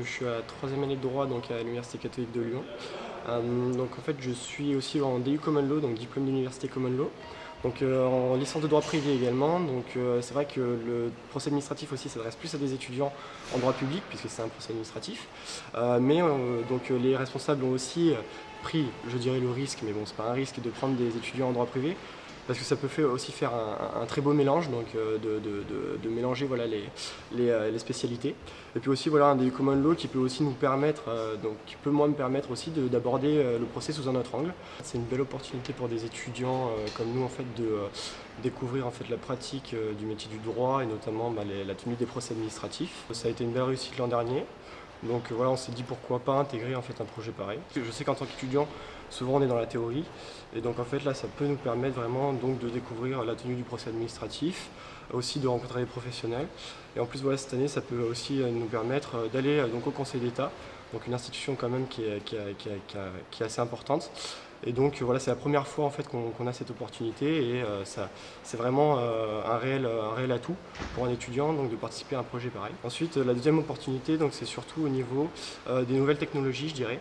suis à troisième année de droit donc à l'Université catholique de Lyon. Euh, donc en fait je suis aussi en DU Common Law, donc diplôme d'université Common Law. Donc euh, en licence de droit privé également, donc euh, c'est vrai que le procès administratif aussi s'adresse plus à des étudiants en droit public puisque c'est un procès administratif. mais donc les responsables ont aussi pris, je dirais le risque, mais bon c'est pas un risque, de prendre des étudiants en droit privé parce que ça peut aussi faire un, très beau mélange, donc euh, de, mélanger voilà, euh, les, spécialités. Et puis aussi voilà, un des common law qui peut aussi nous permettre, euh, donc qui peut moi me permettre aussi d'aborder le procès sous un autre angle. C'est une belle opportunité pour des étudiants comme nous en fait de découvrir en fait la pratique du métier du droit et notamment bah, la tenue des procès administratifs. Ça a été une belle réussite l'an dernier. Donc voilà, on s'est dit pourquoi pas intégrer en fait un projet pareil. Je sais qu'en tant qu'étudiant, souvent on est dans la théorie, et donc en fait là ça peut nous permettre vraiment donc de découvrir la tenue du procès administratif, aussi de rencontrer des professionnels. Et en plus voilà, cette année ça peut aussi euh, nous permettre euh, d'aller euh, donc au Conseil d'État, donc une institution quand même qui est, qui est assez importante, et donc voilà, c'est la première fois en fait qu'on a cette opportunité et euh, c'est vraiment euh, un, réel, un réel atout pour un étudiant donc, de participer à un projet pareil. Ensuite, la deuxième opportunité, c'est surtout au niveau euh, des nouvelles technologies, je dirais.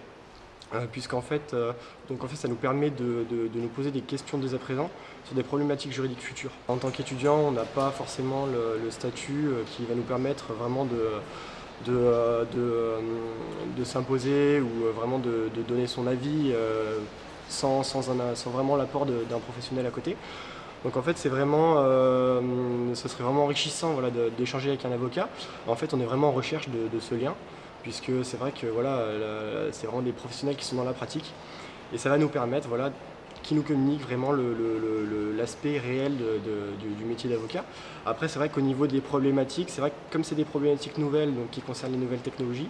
puisqu'en fait, en fait, ça nous permet de, nous poser des questions dès à présent sur des problématiques juridiques futures. En tant qu'étudiant, on n'a pas forcément le, statut qui va nous permettre vraiment de, de, s'imposer ou vraiment de, donner son avis sans, vraiment l'apport d'un professionnel à côté. Donc en fait, c'est vraiment, euh, ce serait vraiment enrichissant voilà, d'échanger avec un avocat. En fait, on est vraiment en recherche de, ce lien, puisque c'est vrai que voilà, c'est vraiment des professionnels qui sont dans la pratique. Et ça va nous permettre, voilà, qui nous communiquent vraiment l'aspect réel du, métier d'avocat. Après, c'est vrai qu'au niveau des problématiques, c'est vrai que comme c'est des problématiques nouvelles, donc qui concernent les nouvelles technologies,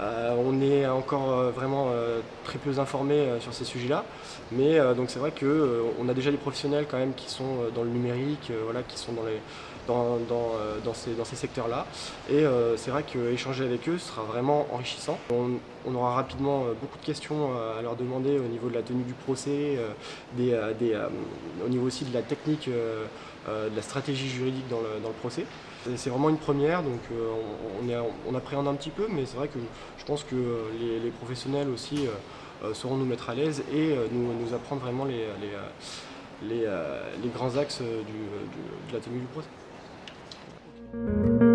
euh, on est encore euh, vraiment euh, très peu informé sur ces sujets-là, mais donc c'est vrai qu'on a déjà des professionnels quand même qui sont dans le numérique, voilà, qui sont dans, les, dans, dans, ces, secteurs-là, et c'est vrai qu'échanger avec eux sera vraiment enrichissant. On, aura rapidement beaucoup de questions à leur demander au niveau de la tenue du procès, au niveau aussi de la technique, de la stratégie juridique dans le, procès. C'est vraiment une première, donc on, appréhende un petit peu, mais c'est vrai que je pense que les, professionnels aussi euh, euh, sauront nous mettre à l'aise et euh, nous, apprendre vraiment les, grands axes de la tenue du procès. Thank you.